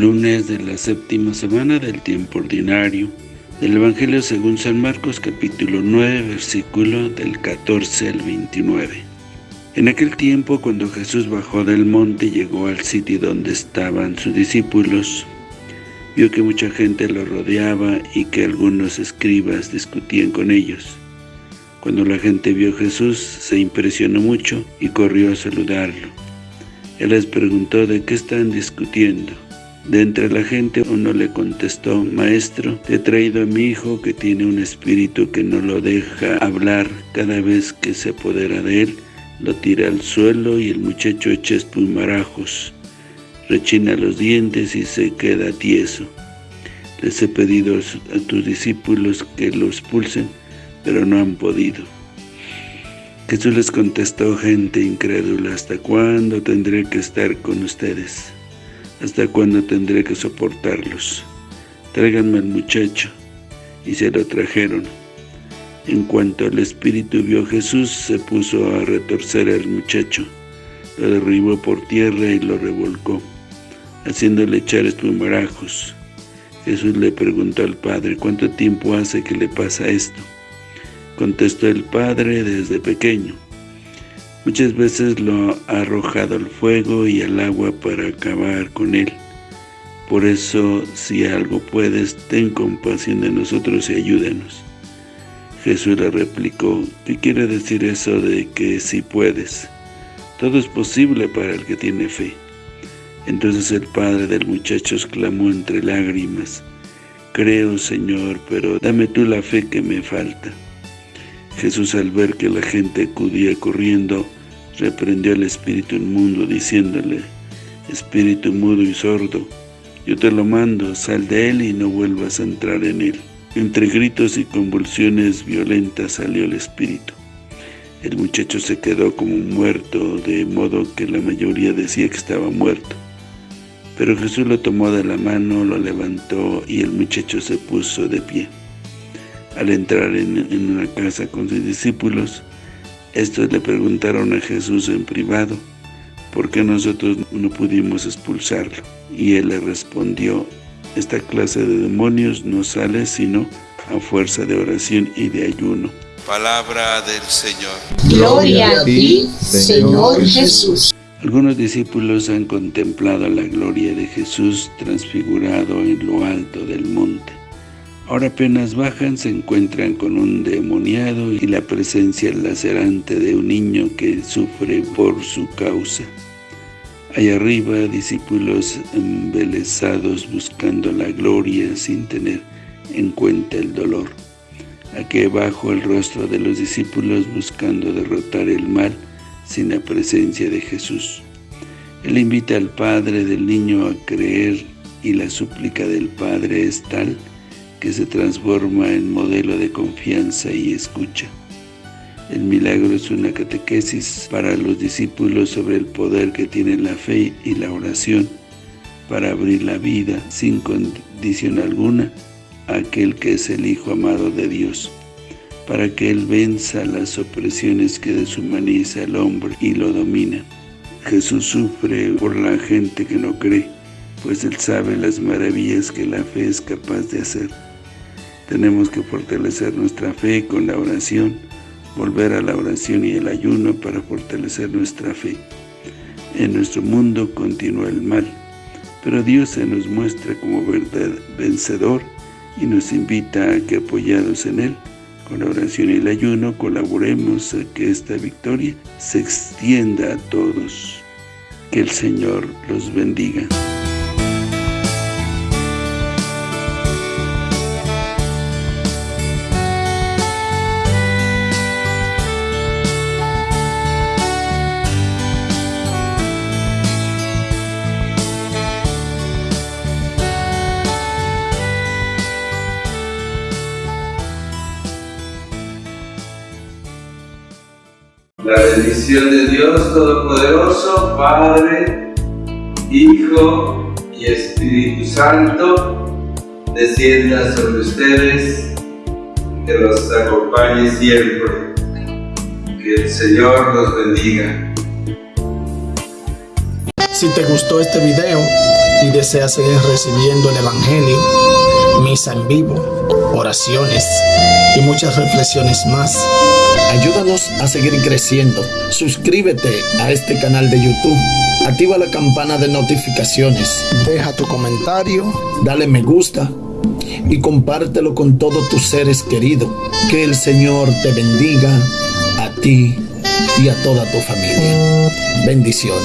lunes de la séptima semana del tiempo ordinario, del Evangelio según San Marcos capítulo 9, versículo del 14 al 29. En aquel tiempo, cuando Jesús bajó del monte y llegó al sitio donde estaban sus discípulos, vio que mucha gente lo rodeaba y que algunos escribas discutían con ellos. Cuando la gente vio a Jesús, se impresionó mucho y corrió a saludarlo. Él les preguntó de qué están discutiendo. De entre la gente uno le contestó, Maestro, te he traído a mi hijo que tiene un espíritu que no lo deja hablar cada vez que se apodera de él, lo tira al suelo y el muchacho echa espumarajos, rechina los dientes y se queda tieso. Les he pedido a tus discípulos que lo expulsen, pero no han podido. Jesús les contestó, gente incrédula, ¿hasta cuándo tendré que estar con ustedes? ¿Hasta cuándo tendré que soportarlos? Tráiganme al muchacho. Y se lo trajeron. En cuanto el espíritu vio a Jesús, se puso a retorcer al muchacho. Lo derribó por tierra y lo revolcó, haciéndole echar espumarajos. Jesús le preguntó al padre, ¿cuánto tiempo hace que le pasa esto? Contestó el padre desde pequeño. Muchas veces lo ha arrojado al fuego y al agua para acabar con él. Por eso, si algo puedes, ten compasión de nosotros y ayúdanos. Jesús le replicó, ¿qué quiere decir eso de que si puedes? Todo es posible para el que tiene fe. Entonces el padre del muchacho exclamó entre lágrimas, Creo, Señor, pero dame tú la fe que me falta. Jesús al ver que la gente acudía corriendo, reprendió al espíritu inmundo, diciéndole, Espíritu mudo y sordo, yo te lo mando, sal de él y no vuelvas a entrar en él. Entre gritos y convulsiones violentas salió el espíritu. El muchacho se quedó como muerto, de modo que la mayoría decía que estaba muerto. Pero Jesús lo tomó de la mano, lo levantó y el muchacho se puso de pie. Al entrar en, una casa con sus discípulos, estos le preguntaron a Jesús en privado, ¿por qué nosotros no pudimos expulsarlo? Y él le respondió, esta clase de demonios no sale sino a fuerza de oración y de ayuno. Palabra del Señor. Gloria a ti, Señor Jesús. Algunos discípulos han contemplado la gloria de Jesús transfigurado en lo alto del monte. Ahora apenas bajan, se encuentran con un demoniado y la presencia lacerante de un niño que sufre por su causa. Allá arriba, discípulos embelesados buscando la gloria sin tener en cuenta el dolor. Aquí abajo el rostro de los discípulos buscando derrotar el mal sin la presencia de Jesús. Él invita al padre del niño a creer y la súplica del padre es tal que se transforma en modelo de confianza y escucha. El milagro es una catequesis para los discípulos sobre el poder que tiene la fe y la oración para abrir la vida sin condición alguna a aquel que es el Hijo amado de Dios, para que Él venza las opresiones que deshumaniza al hombre y lo domina. Jesús sufre por la gente que no cree, pues Él sabe las maravillas que la fe es capaz de hacer. Tenemos que fortalecer nuestra fe con la oración, volver a la oración y el ayuno para fortalecer nuestra fe. En nuestro mundo continúa el mal, pero Dios se nos muestra como verdad vencedor y nos invita a que apoyados en Él, con la oración y el ayuno, colaboremos a que esta victoria se extienda a todos. Que el Señor los bendiga. La bendición de Dios Todopoderoso, Padre, Hijo y Espíritu Santo, descienda sobre ustedes, que los acompañe siempre. Que el Señor los bendiga. Si te gustó este video, y deseas seguir recibiendo el Evangelio, misa en vivo, oraciones muchas reflexiones más, ayúdanos a seguir creciendo. Suscríbete a este canal de YouTube. Activa la campana de notificaciones. Deja tu comentario. Dale me gusta. Y compártelo con todos tus seres queridos. Que el Señor te bendiga a ti y a toda tu familia. Bendiciones.